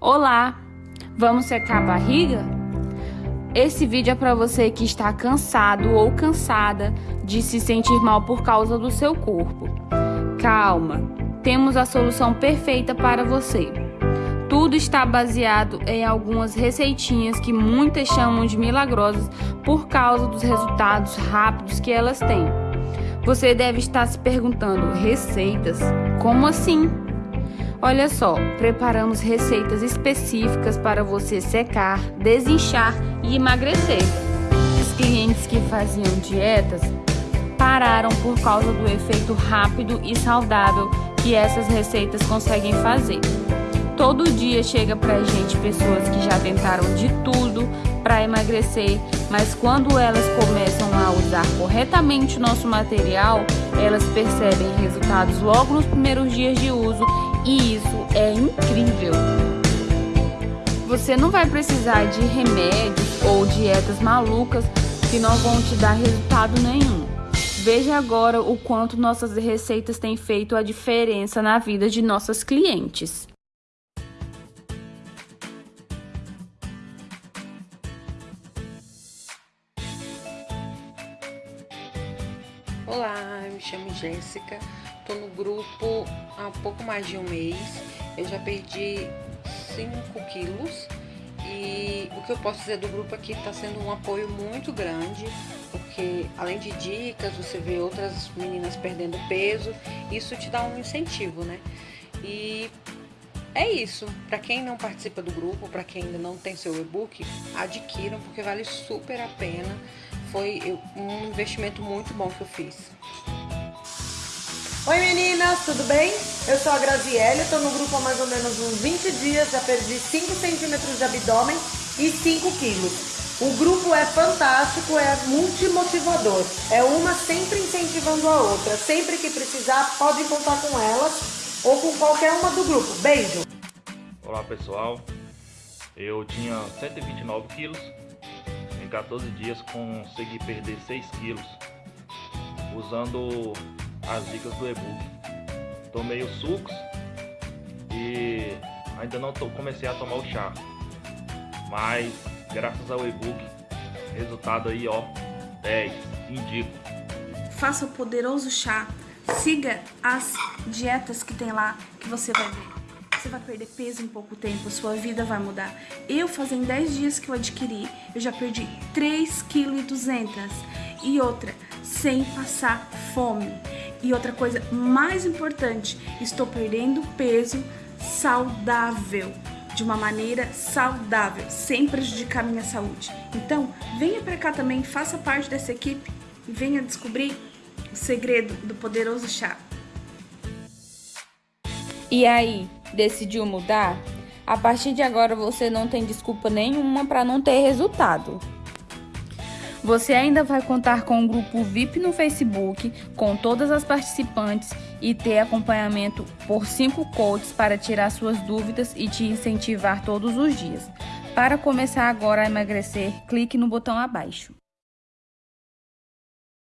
Olá, vamos secar a barriga? Esse vídeo é para você que está cansado ou cansada de se sentir mal por causa do seu corpo. Calma, temos a solução perfeita para você. Tudo está baseado em algumas receitinhas que muitas chamam de milagrosas por causa dos resultados rápidos que elas têm. Você deve estar se perguntando: receitas? Como assim? Olha só, preparamos receitas específicas para você secar, desinchar e emagrecer. Os clientes que faziam dietas pararam por causa do efeito rápido e saudável que essas receitas conseguem fazer. Todo dia chega pra gente pessoas que já tentaram de tudo para emagrecer, mas quando elas começam a usar corretamente o nosso material, elas percebem resultados logo nos primeiros dias de uso e isso é incrível. Você não vai precisar de remédios ou dietas malucas que não vão te dar resultado nenhum. Veja agora o quanto nossas receitas têm feito a diferença na vida de nossas clientes. Olá, me chamo Jéssica, tô no grupo há pouco mais de um mês, eu já perdi 5 quilos e o que eu posso dizer do grupo aqui está sendo um apoio muito grande, porque além de dicas, você vê outras meninas perdendo peso, isso te dá um incentivo, né? E é isso. Para quem não participa do grupo, para quem ainda não tem seu e-book, adquiram porque vale super a pena. Foi um investimento muito bom que eu fiz. Oi meninas, tudo bem? Eu sou a Graziele, estou no grupo há mais ou menos uns 20 dias, já perdi 5 centímetros de abdômen e 5 quilos. O grupo é fantástico, é multimotivador. É uma sempre incentivando a outra. Sempre que precisar, pode contar com elas ou com qualquer uma do grupo. Beijo! Olá pessoal, eu tinha 129 quilos, em 14 dias consegui perder 6 quilos usando as dicas do e-book. Tomei os sucos e ainda não tô, comecei a tomar o chá, mas graças ao e-book, resultado aí ó, 10, indico. Faça o poderoso chá, siga as dietas que tem lá que você vai ver. Você vai perder peso em pouco tempo, sua vida vai mudar. Eu, fazem 10 dias que eu adquiri, eu já perdi 3,2 kg. E outra, sem passar fome. E outra coisa mais importante, estou perdendo peso saudável, de uma maneira saudável, sem prejudicar minha saúde. Então, venha para cá também, faça parte dessa equipe e venha descobrir o segredo do poderoso chá. E aí, decidiu mudar? A partir de agora você não tem desculpa nenhuma para não ter resultado. Você ainda vai contar com um grupo VIP no Facebook, com todas as participantes e ter acompanhamento por 5 coaches para tirar suas dúvidas e te incentivar todos os dias. Para começar agora a emagrecer, clique no botão abaixo.